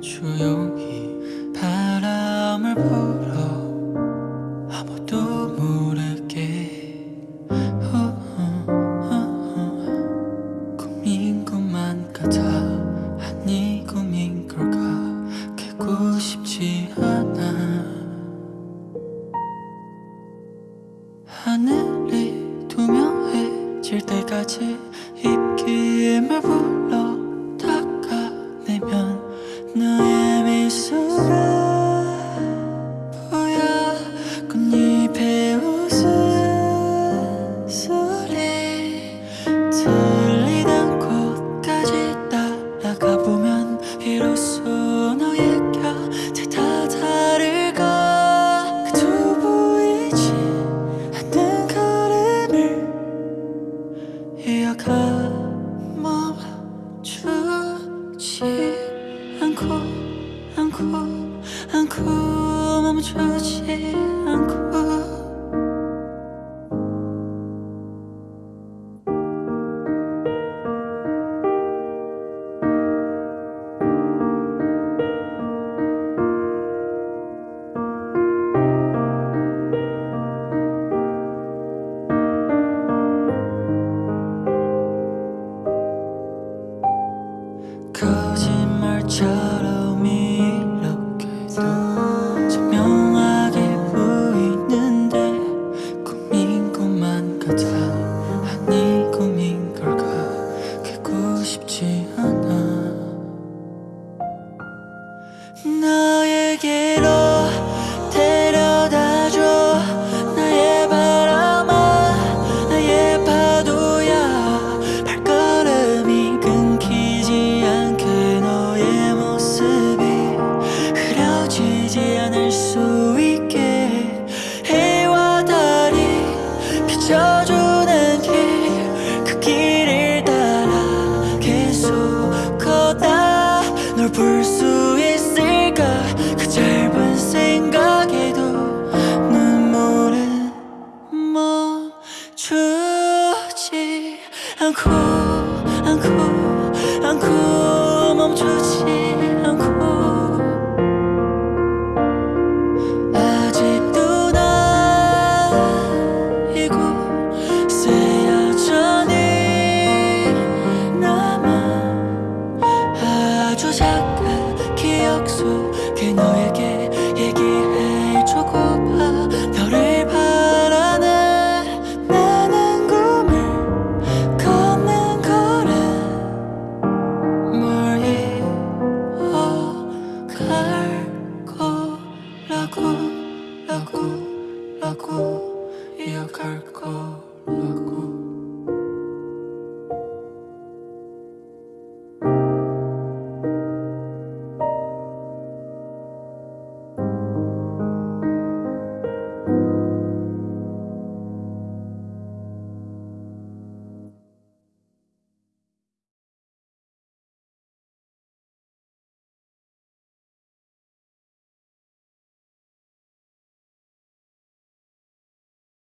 주여. 다 아니 꿈인 걸까? 깨고 싶지 않아. 하늘이 투명해질 때까지 입기에 말고 않고 않고 않고 멈추 거짓말처럼 널 볼 수 있을까? 그 짧은 생각에도 눈물은 멈추지 않고 않고 않고 멈추지 않고. 아직도 나 이곳 아주 작은 기억 속에 너에게 얘기해주고파 너를 바라는 나는 꿈을 걷는 걸음 뭘 이어갈 거라고 라고 라고 이어갈 거라고